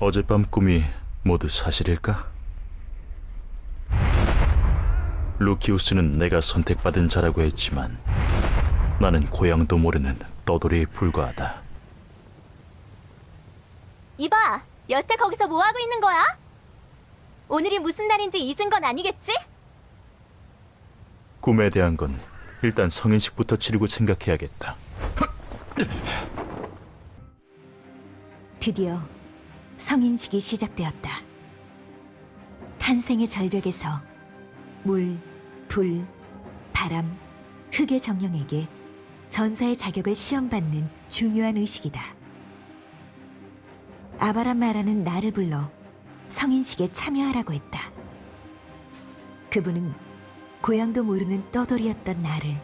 어젯밤 꿈이 모두 사실일까? 루키우스는 내가 선택받은 자라고 했지만 나는 고향도 모르는 떠돌이에 불과하다. 이봐, 여태 거기서 뭐 하고 있는 거야? 오늘이 무슨 날인지 잊은 건 아니겠지? 꿈에 대한 건 일단 성인식부터 치르고 생각해야겠다. 드디어 성인식이 시작되었다. 탄생의 절벽에서 물, 불, 바람, 흙의 정령에게 전사의 자격을 시험받는 중요한 의식이다. 아바란마라는 나를 불러 성인식에 참여하라고 했다. 그분은 고향도 모르는 떠돌이였던 나를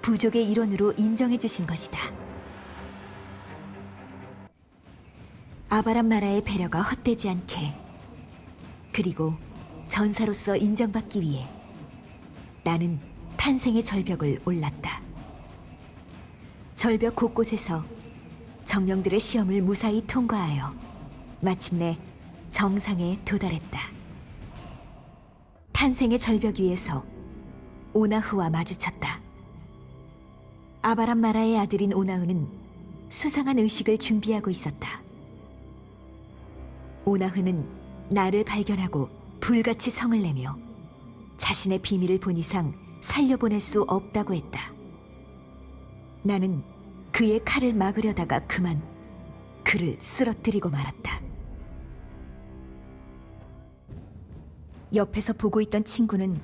부족의 일원으로 인정해 주신 것이다. 아바란마라의 배려가 헛되지 않게 그리고 전사로서 인정받기 위해 나는 탄생의 절벽을 올랐다. 절벽 곳곳에서 정령들의 시험을 무사히 통과하여 마침내 정상에 도달했다. 탄생의 절벽 위에서 오나흐와 마주쳤다. 아바란마라의 아들인 오나흐는 수상한 의식을 준비하고 있었다. 오나흐는 나를 발견하고 불같이 성을 내며 자신의 비밀을 본 이상 살려보낼 수 없다고 했다. 나는 그의 칼을 막으려다가 그만 그를 쓰러뜨리고 말았다. 옆에서 보고 있던 친구는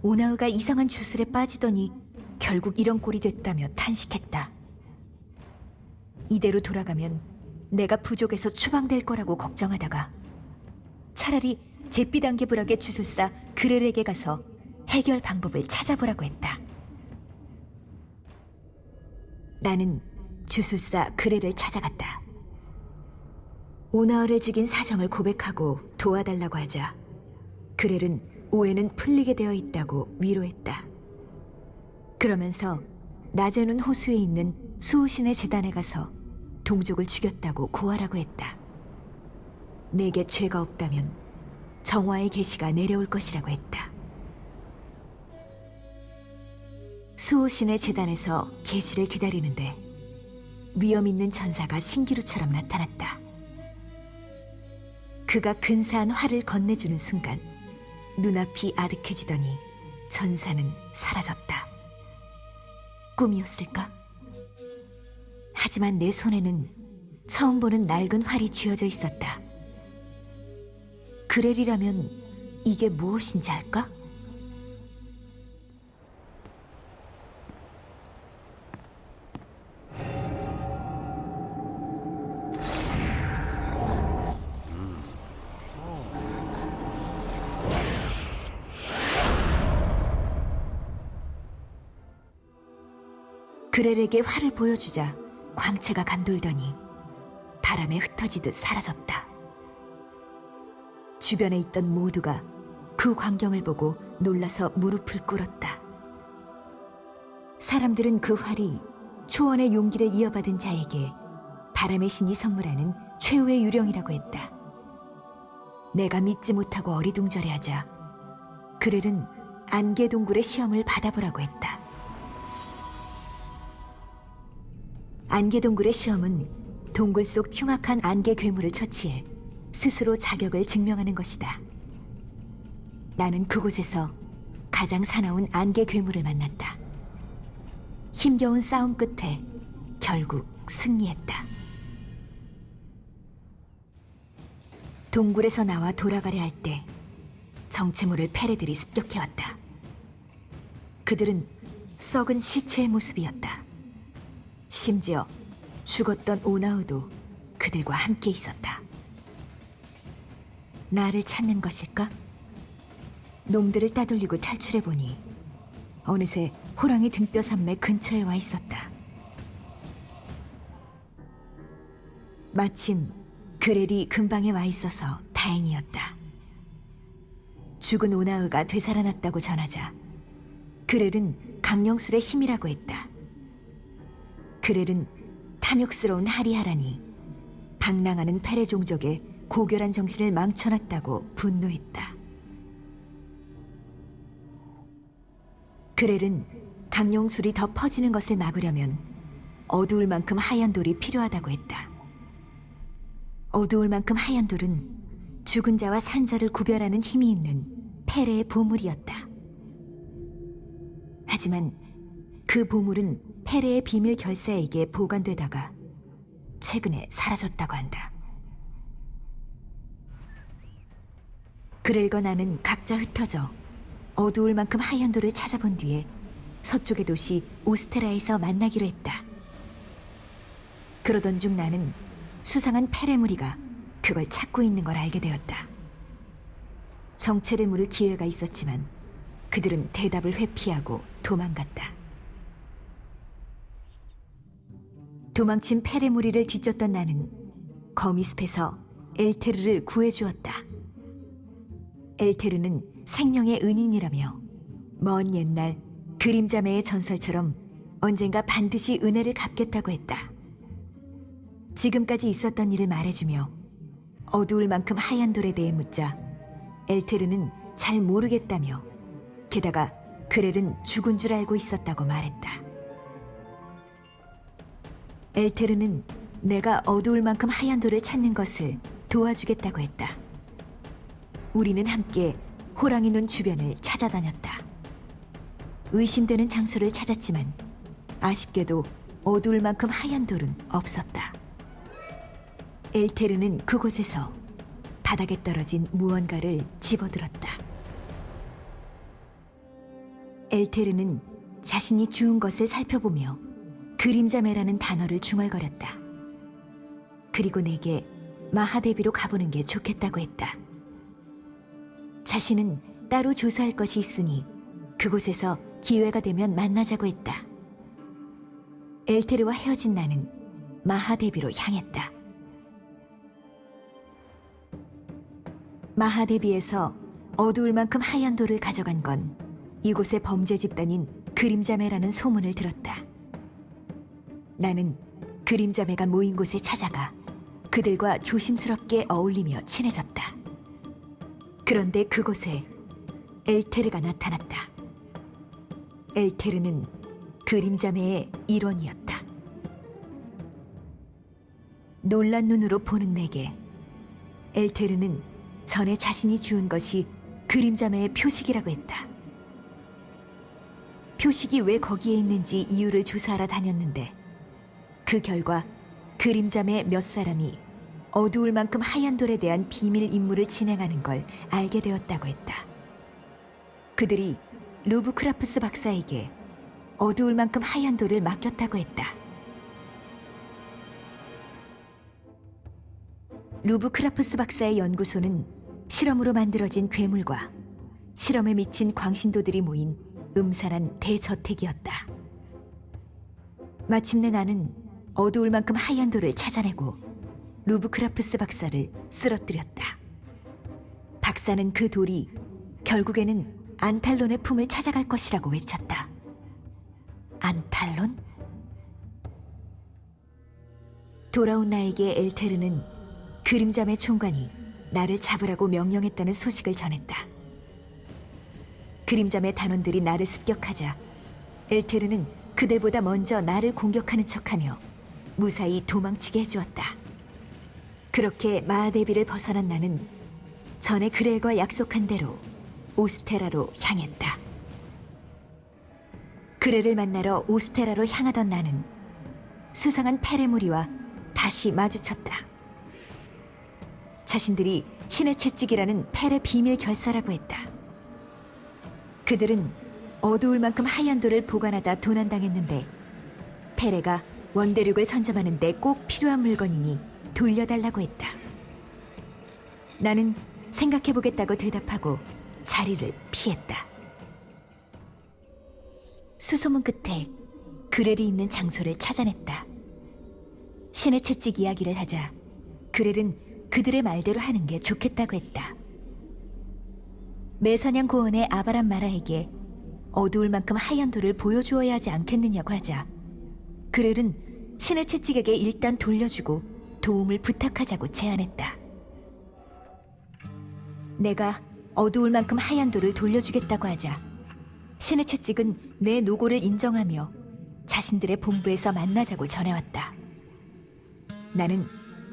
오나우가 이상한 주술에 빠지더니 결국 이런 꼴이 됐다며 탄식했다. 이대로 돌아가면 내가 부족에서 추방될 거라고 걱정하다가 차라리 제비단계불락의 주술사 그렐에게 가서 해결 방법을 찾아보라고 했다. 나는 주술사 그렐을 찾아갔다. 오나얼을 죽인 사정을 고백하고 도와달라고 하자 그렐은 오해는 풀리게 되어 있다고 위로했다. 그러면서 낮에는 호수에 있는 수호신의 재단에 가서 동족을 죽였다고 고하라고 했다. 내게 죄가 없다면 정화의 계시가 내려올 것이라고 했다. 수호신의 재단에서 계시를 기다리는데 위험 있는 전사가 신기루처럼 나타났다. 그가 근사한 활을 건네주는 순간 눈앞이 아득해지더니 전사는 사라졌다. 꿈이었을까? 하지만 내 손에는 처음 보는 낡은 활이 쥐어져 있었다. 그렐이라면 이게 무엇인지 알까? 그렐에게 활을 보여주자 광채가 감돌더니 바람에 흩어지듯 사라졌다. 주변에 있던 모두가 그 광경을 보고 놀라서 무릎을 꿇었다. 사람들은 그 활이 초원의 용기를 이어받은 자에게 바람의 신이 선물하는 최후의 유령이라고 했다. 내가 믿지 못하고 어리둥절해하자 그렐은 안개 동굴의 시험을 받아보라고 했다. 안개 동굴의 시험은 동굴 속 흉악한 안개 괴물을 처치해 스스로 자격을 증명하는 것이다. 나는 그곳에서 가장 사나운 안개 괴물을 만났다. 힘겨운 싸움 끝에 결국 승리했다. 동굴에서 나와 돌아가려 할 때 정체모를 패레들이 습격해왔다. 그들은 썩은 시체의 모습이었다. 심지어 죽었던 오나우도 그들과 함께 있었다. 나를 찾는 것일까? 놈들을 따돌리고 탈출해보니 어느새 호랑이 등뼈 산매 근처에 와 있었다. 마침 그렐이 근방에 와 있어서 다행이었다. 죽은 오나우가 되살아났다고 전하자 그렐은 강령술의 힘이라고 했다. 그렐은 탐욕스러운 하리하라니 방랑하는 페레 종족의 고결한 정신을 망쳐놨다고 분노했다. 그렐은 강용술이 더 퍼지는 것을 막으려면 어두울 만큼 하얀 돌이 필요하다고 했다. 어두울 만큼 하얀 돌은 죽은 자와 산 자를 구별하는 힘이 있는 페레의 보물이었다. 하지만 그 보물은 페레의 비밀 결사에게 보관되다가 최근에 사라졌다고 한다. 그렐과 나는 각자 흩어져 어두울 만큼 하얀 돌을 찾아본 뒤에 서쪽의 도시 오스테라에서 만나기로 했다. 그러던 중 나는 수상한 페레 무리가 그걸 찾고 있는 걸 알게 되었다. 정체를 물을 기회가 있었지만 그들은 대답을 회피하고 도망갔다. 도망친 페레 무리를 뒤쫓던 나는 거미숲에서 엘테르를 구해주었다. 엘테르는 생명의 은인이라며 먼 옛날 그림자매의 전설처럼 언젠가 반드시 은혜를 갚겠다고 했다. 지금까지 있었던 일을 말해주며 어두울 만큼 하얀 돌에 대해 묻자 엘테르는 잘 모르겠다며 게다가 그렐은 죽은 줄 알고 있었다고 말했다. 엘테르는 내가 어두울 만큼 하얀 돌을 찾는 것을 도와주겠다고 했다. 우리는 함께 호랑이 눈 주변을 찾아다녔다. 의심되는 장소를 찾았지만 아쉽게도 어두울 만큼 하얀 돌은 없었다. 엘테르는 그곳에서 바닥에 떨어진 무언가를 집어들었다. 엘테르는 자신이 주운 것을 살펴보며 그림자매라는 단어를 중얼거렸다. 그리고 내게 마하데비로 가보는 게 좋겠다고 했다. 자신은 따로 조사할 것이 있으니 그곳에서 기회가 되면 만나자고 했다. 엘테르와 헤어진 나는 마하데비로 향했다. 마하데비에서 어두울 만큼 하얀 돌을 가져간 건 이곳의 범죄 집단인 그림자매라는 소문을 들었다. 나는 그림자매가 모인 곳에 찾아가 그들과 조심스럽게 어울리며 친해졌다. 그런데 그곳에 엘테르가 나타났다. 엘테르는 그림자매의 일원이었다. 놀란 눈으로 보는 내게 엘테르는 전에 자신이 주운 것이 그림자매의 표식이라고 했다. 표식이 왜 거기에 있는지 이유를 조사하러 다녔는데 그 결과 그림자매 몇 사람이 어두울 만큼 하얀 돌에 대한 비밀 임무를 진행하는 걸 알게 되었다고 했다. 그들이 루브크라프스 박사에게 어두울 만큼 하얀 돌을 맡겼다고 했다. 루브크라프스 박사의 연구소는 실험으로 만들어진 괴물과 실험에 미친 광신도들이 모인 음산한 대저택이었다. 마침내 나는 어두울 만큼 하얀 돌을 찾아내고 루브크라프스 박사를 쓰러뜨렸다. 박사는 그 돌이 결국에는 안탈론의 품을 찾아갈 것이라고 외쳤다. 안탈론? 돌아온 나에게 엘테르는 그림자매 총관이 나를 잡으라고 명령했다는 소식을 전했다. 그림자매 단원들이 나를 습격하자 엘테르는 그들보다 먼저 나를 공격하는 척하며 무사히 도망치게 해주었다. 그렇게 마하데비를 벗어난 나는 전에 그렐과 약속한 대로 오스테라로 향했다. 그레를 만나러 오스테라로 향하던 나는 수상한 페레무리와 다시 마주쳤다. 자신들이 신의 채찍이라는 페레 비밀 결사라고 했다. 그들은 어두울 만큼 하얀 돌을 보관하다 도난당했는데 페레가 원대륙을 선점하는 데 꼭 필요한 물건이니 돌려달라고 했다. 나는 생각해보겠다고 대답하고 자리를 피했다. 수소문 끝에 그렐이 있는 장소를 찾아냈다. 신의 채찍 이야기를 하자 그렐은 그들의 말대로 하는 게 좋겠다고 했다. 매사냥 고원의 아바람 마라에게 어두울 만큼 하얀 돌을 보여주어야 하지 않겠느냐고 하자 그렐은 신의 채찍에게 일단 돌려주고 도움을 부탁하자고 제안했다. 내가 어두울 만큼 하얀 돌을 돌려주겠다고 하자 신의 채찍은 내 노고를 인정하며 자신들의 본부에서 만나자고 전해왔다. 나는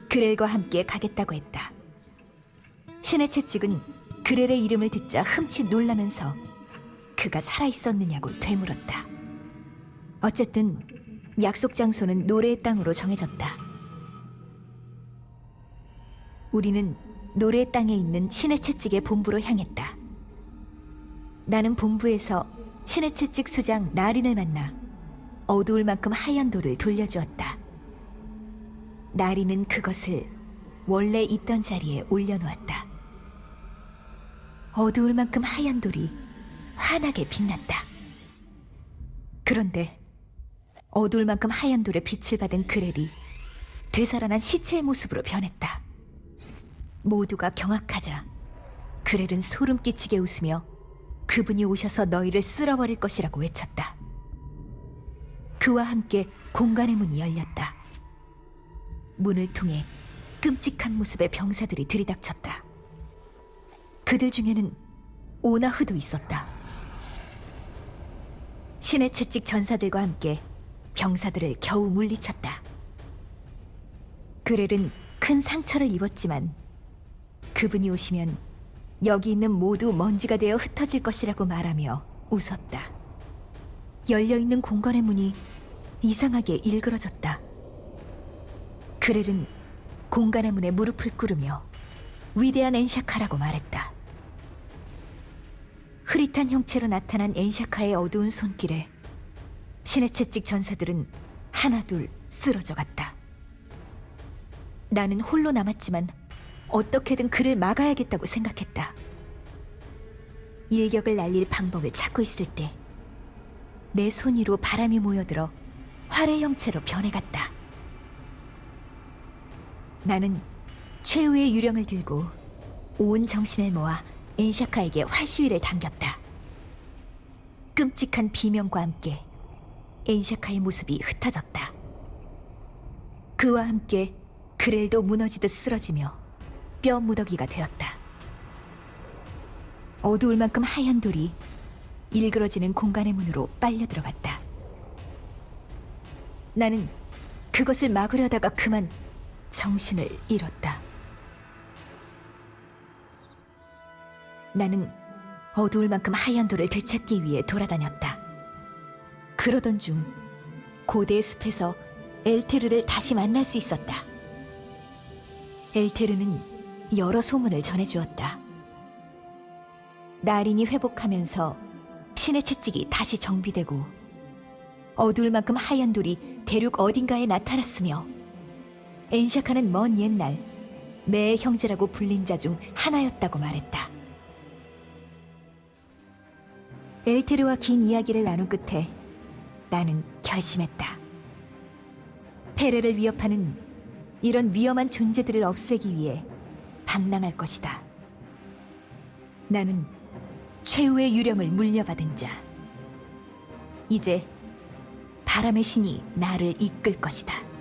그렐과 함께 가겠다고 했다. 신의 채찍은 그렐의 이름을 듣자 흠칫 놀라면서 그가 살아있었느냐고 되물었다. 어쨌든 약속 장소는 노래의 땅으로 정해졌다. 우리는 노래의 땅에 있는 신의 채찍의 본부로 향했다. 나는 본부에서 신의 채찍 수장 나린을 만나 어두울 만큼 하얀 돌을 돌려주었다. 나린은 그것을 원래 있던 자리에 올려놓았다. 어두울 만큼 하얀 돌이 환하게 빛났다. 그런데 어두울 만큼 하얀 돌에 빛을 받은 그렐이 되살아난 시체의 모습으로 변했다. 모두가 경악하자 그렐은 소름 끼치게 웃으며 그분이 오셔서 너희를 쓸어버릴 것이라고 외쳤다. 그와 함께 공간의 문이 열렸다. 문을 통해 끔찍한 모습의 병사들이 들이닥쳤다. 그들 중에는 오나흐도 있었다. 신의 채찍 전사들과 함께 병사들을 겨우 물리쳤다. 그렐은 큰 상처를 입었지만 그분이 오시면 여기 있는 모두 먼지가 되어 흩어질 것이라고 말하며 웃었다. 열려있는 공간의 문이 이상하게 일그러졌다. 그렐은 공간의 문에 무릎을 꿇으며 위대한 엔샤카라고 말했다. 흐릿한 형체로 나타난 엔샤카의 어두운 손길에 신의 채찍 전사들은 하나둘 쓰러져 갔다. 나는 홀로 남았지만 어떻게든 그를 막아야겠다고 생각했다. 일격을 날릴 방법을 찾고 있을 때 내 손 위로 바람이 모여들어 활의 형체로 변해갔다. 나는 최후의 유령을 들고 온 정신을 모아 엔샤카에게 활시위를 당겼다. 끔찍한 비명과 함께 엔샤카의 모습이 흩어졌다. 그와 함께 그렐도 무너지듯 쓰러지며 뼈 무더기가 되었다. 어두울 만큼 하얀 돌이 일그러지는 공간의 문으로 빨려 들어갔다. 나는 그것을 막으려다가 그만 정신을 잃었다. 나는 어두울 만큼 하얀 돌을 되찾기 위해 돌아다녔다. 그러던 중 고대의 숲에서 엘테르를 다시 만날 수 있었다. 엘테르는 여러 소문을 전해주었다. 나린이 회복하면서 신의 채찍이 다시 정비되고 어두울 만큼 하얀 돌이 대륙 어딘가에 나타났으며 엔샤카는 먼 옛날 매의 형제라고 불린 자 중 하나였다고 말했다. 엘테르와 긴 이야기를 나눈 끝에 나는 결심했다. 페레를 위협하는 이런 위험한 존재들을 없애기 위해 방랑할 것이다. 나는 최후의 유령을 물려받은 자. 이제 바람의 신이 나를 이끌 것이다.